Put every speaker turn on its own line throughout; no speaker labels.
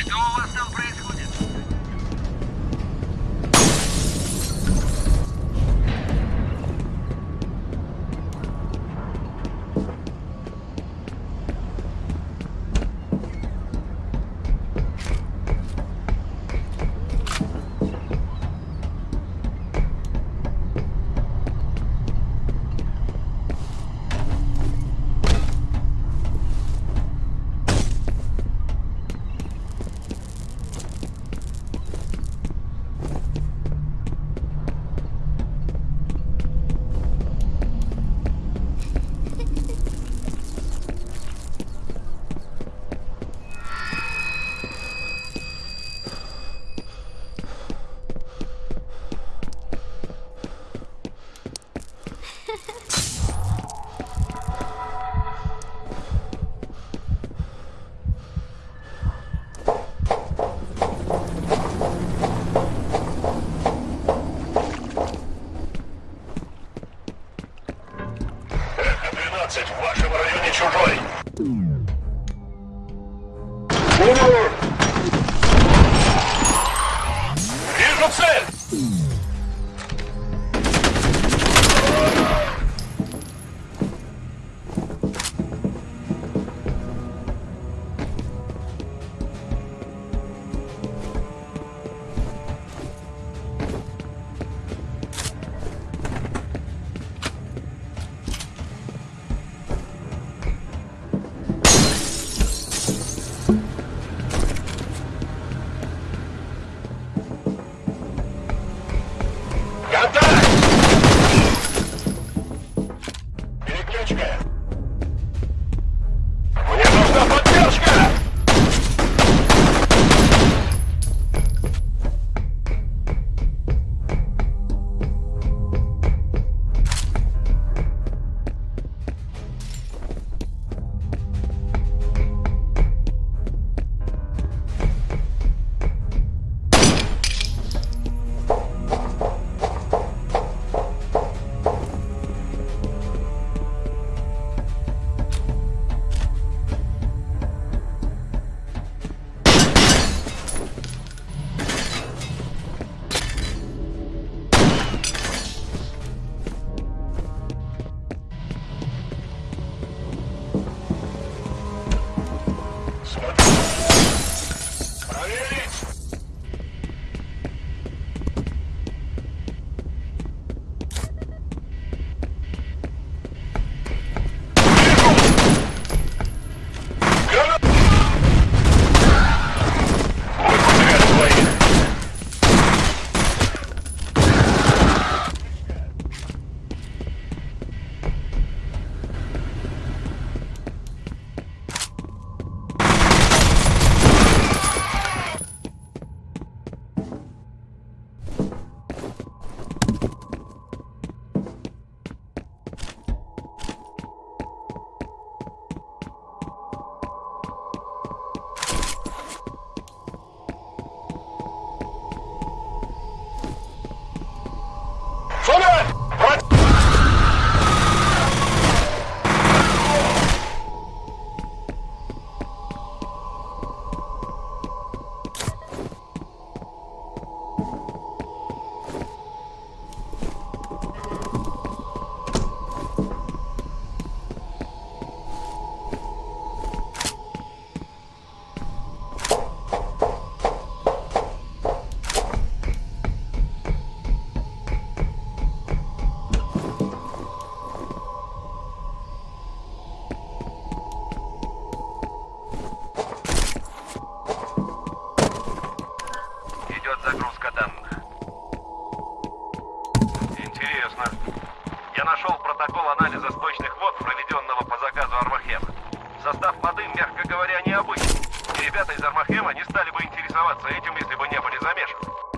Что у вас там
兄弟们 протокол анализа сточных вод, проведенного по заказу Армахема. Состав воды, мягко говоря, необычный. И ребята из Армахема не стали бы интересоваться этим, если бы не были замешаны.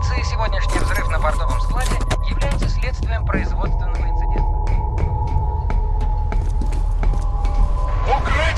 полиции сегодняшний взрыв на портовом складе является следствием производственного инцидента.
Укрыть!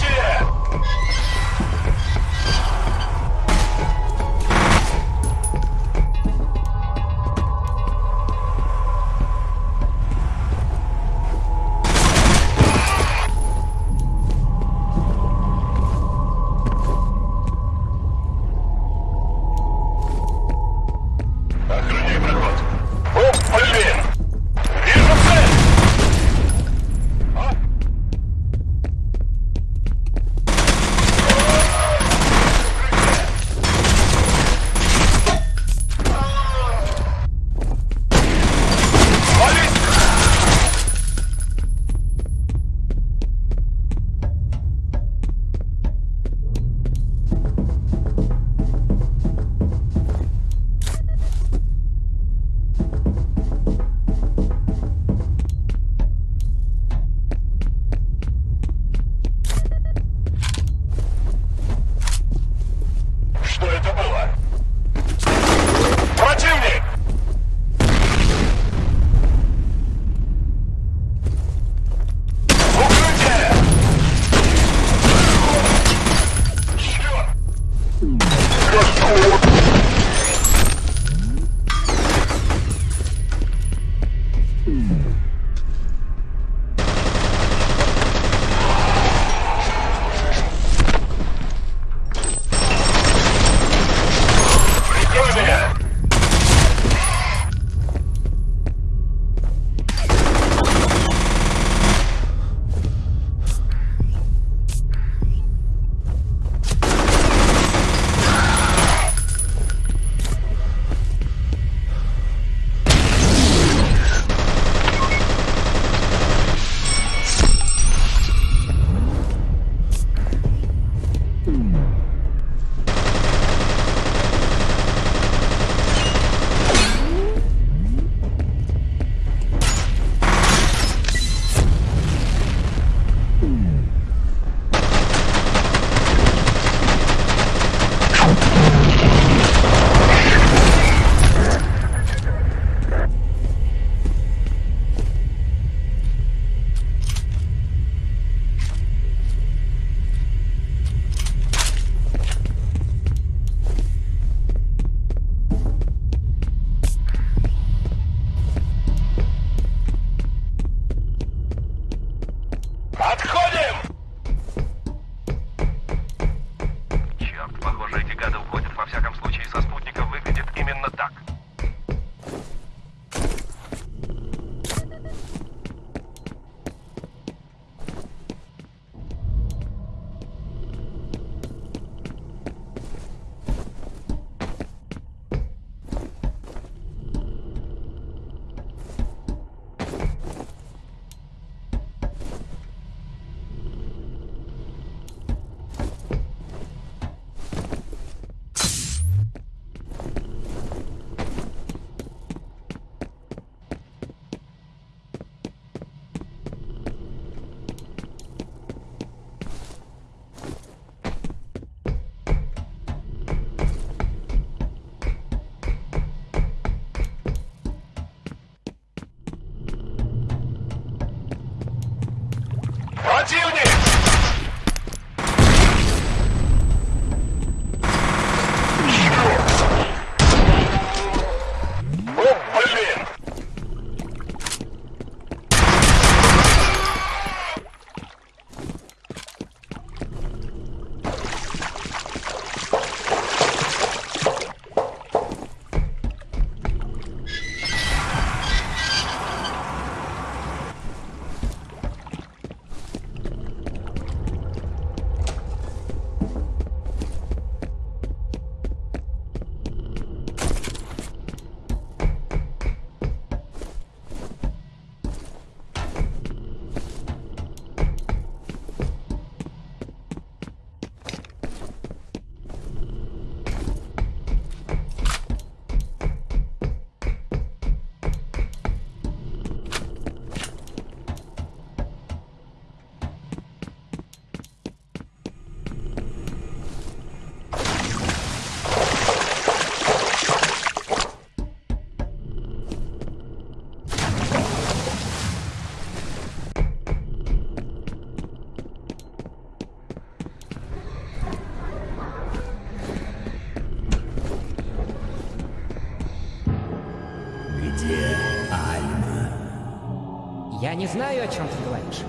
Я не знаю, о чем ты говоришь.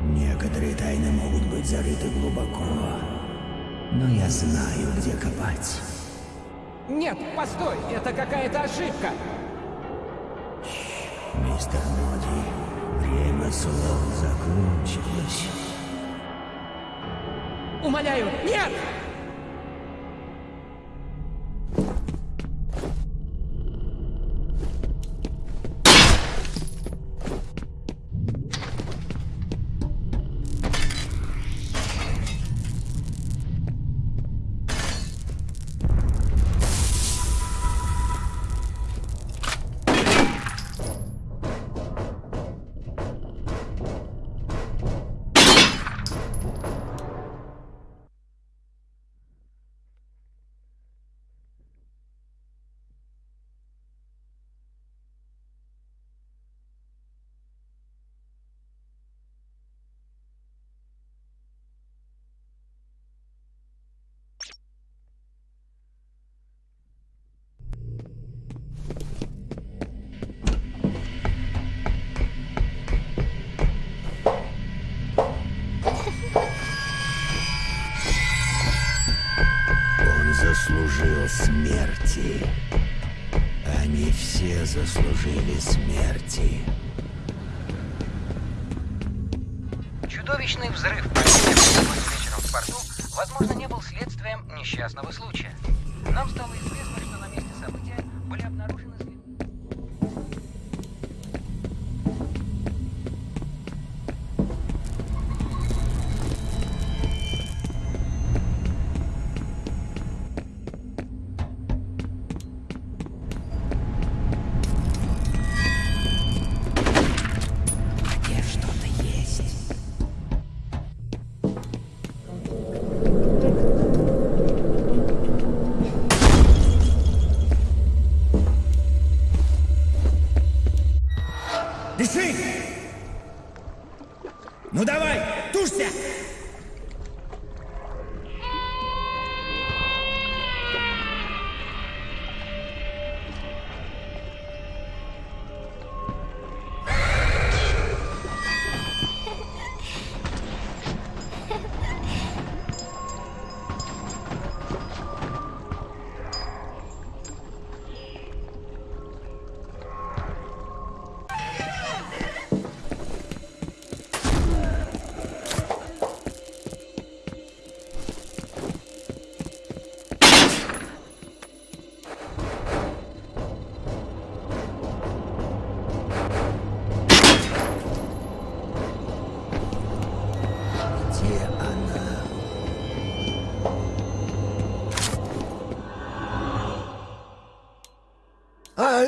Некоторые тайны могут быть зарыты глубоко, но я знаю, где копать.
Нет, постой, это какая-то ошибка.
Мистер Моди, время слов закончилось.
Умоляю, нет!
Заслужили смерти.
Чудовищный взрыв, вечером в порту, возможно, не был следствием несчастного случая. Нам стало известно, что на месте события были обнаружены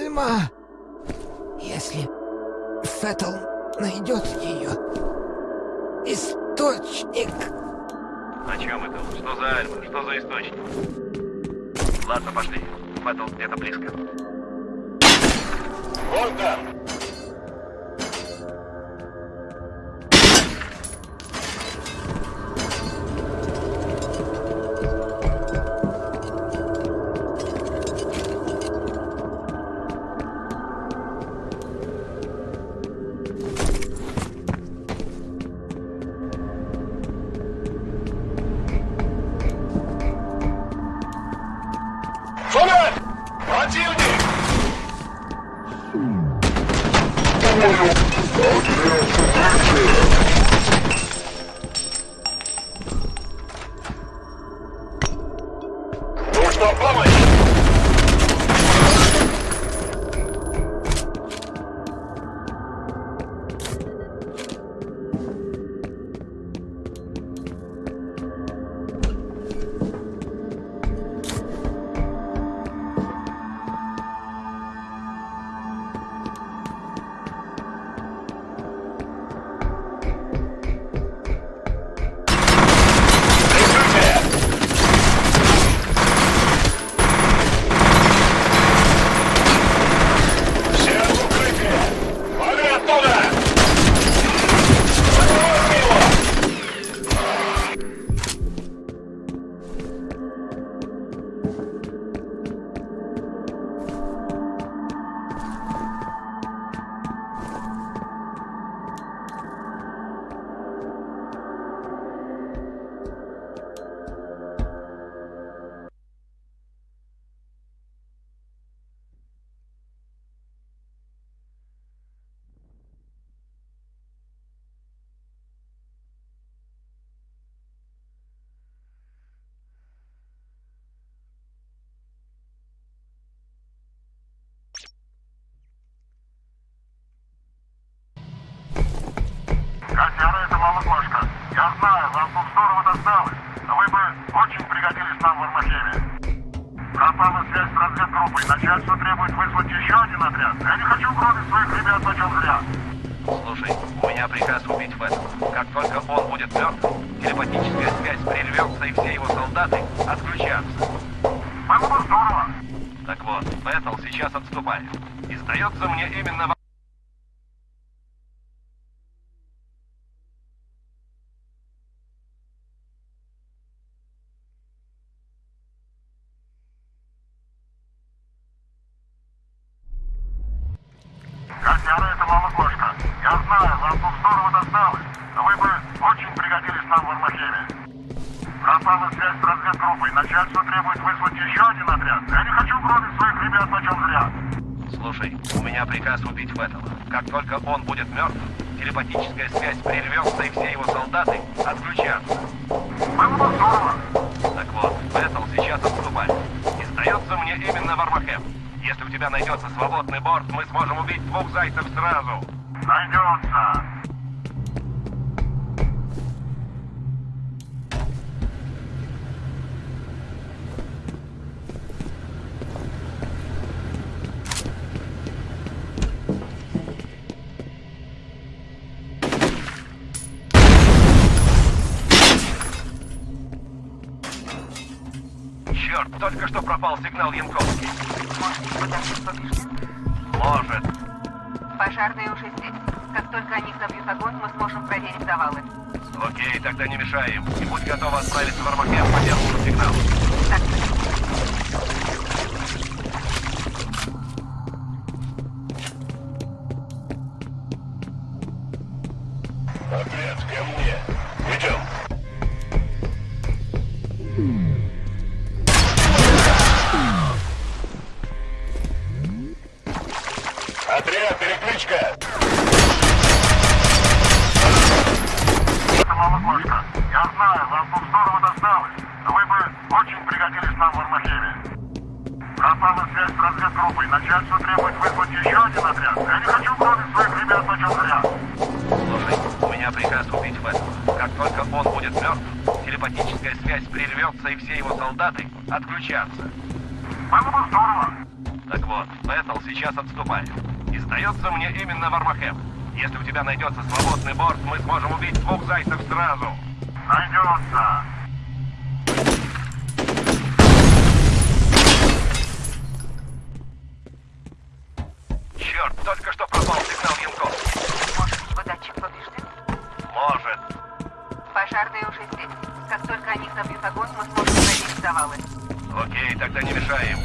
Альма! Если Феттл найдет ее... Источник...
О чем это? Что за Альма? Что за источник? Ладно, пошли. Фэттл где-то близко.
Вон там!
Кошка. Я знаю, вам тут здорово досталось, но вы бы очень пригодились нам в Армахеме. Пропала связь с разведгруппой. Начальство требует вызвать еще один отряд. Я не хочу гробить своих ребят почем зря.
Слушай, у меня приказ убить Фэта. Как только он будет мертв, телепатическая связь прервется, и все его солдаты отключатся.
Было бы здорово.
Так вот, Бэтл сейчас отступает. И сдается мне именно...
Я знаю, вам тут здорово досталось, но вы бы очень пригодились нам в Армахеме. Пропала связь с разведгруппой. Начальство требует вызвать еще один отряд. Я не хочу гробить своих ребят почем зря.
Слушай, у меня приказ убить Фэттела. Как только он будет мертв, телепатическая связь прервется, и все его солдаты отключатся.
Было бы здорово.
Так вот, Бэтл сейчас отступает. И сдается мне именно Вармахем. Если у тебя найдется свободный борт, мы сможем убить двух зайцев сразу.
Найдется.
Черт, только что пропал сигнал Янковский.
Может, подожди побежден?
Может.
Пожарные уже здесь. Как только они забьют огонь, мы сможем проверить завалы.
Окей, тогда не мешаем. И будь готова отправиться в Армахем по первому сигналу.
Так,
Это мама кошка. Я знаю, вам тут здорово досталось, но вы бы очень пригодились нам в Армахеме. Пропала связь с разведгруппой. Начальство требует вызвать еще один отряд. Я не хочу гробить своих ребят почем зря.
Слушай, у меня приказ убить Фэттела. Как только он будет мертв, телепатическая связь прервется, и все его солдаты отключатся.
Было бы здорово.
Так вот, Бэтл сейчас отступает. И сдается мне именно Вармахем. Если у тебя найдется свободный борт, мы сможем убить двух зайцев сразу.
Найдется.
Черт, только что пропал сигнал Янков.
может, его датчик поврежден?
Может.
Пожарные уже здесь. Как только они забьют огонь, мы сможем проверить завалы.
Окей, тогда не мешаем.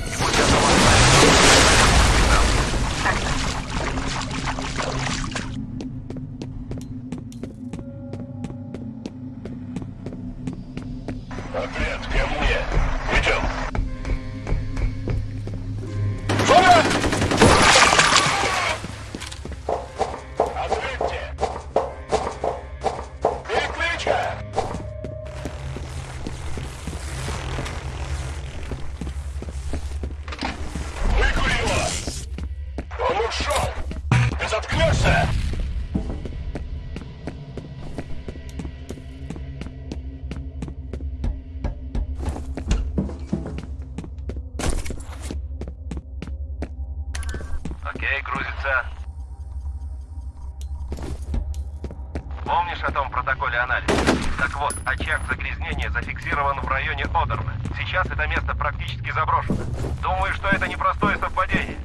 Помнишь о том протоколе анализа? Так вот, очаг загрязнения зафиксирован в районе Одерна. Сейчас это место практически заброшено. Думаю, что это непростое совпадение.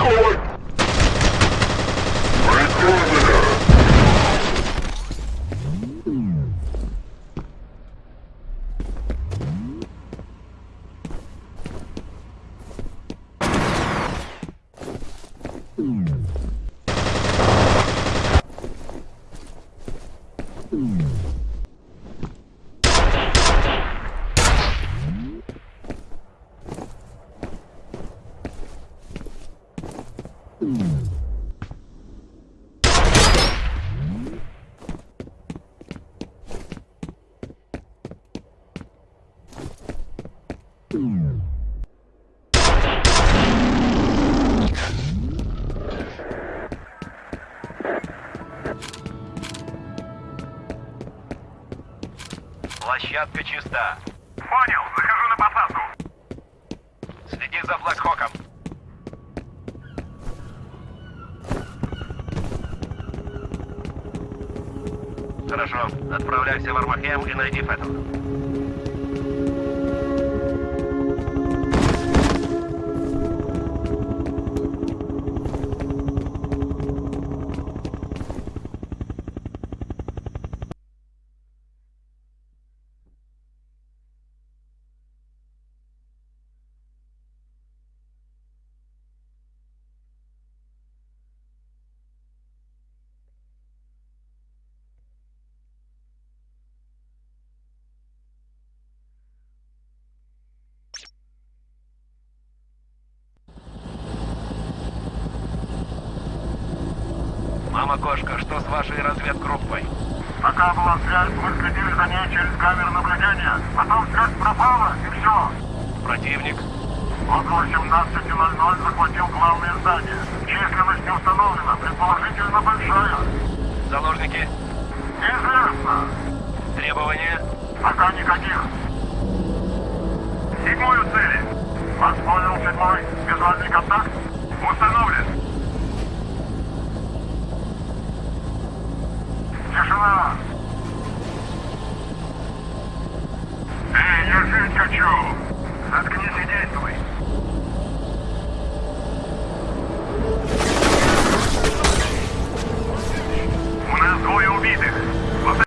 Oh,
Площадка чиста.
Понял, захожу на посадку.
Следи за Блэкхоком. Хорошо. Отправляйся в Армахем и найди Феттл. Мама кошка, что с вашей разведгруппой?
Пока была связь, мы следили за ней через камеры наблюдения. Потом связь пропала, и все.
Противник?
Около 17.00 захватил главное здание. Численность не установлена, предположительно большая.
Заложники?
Неизвестно.
Требования?
Пока никаких. Седьмой у цели. Вас понял, седьмой. Визуальный контакт установлен. Эй, я жить хочу. Заткнись и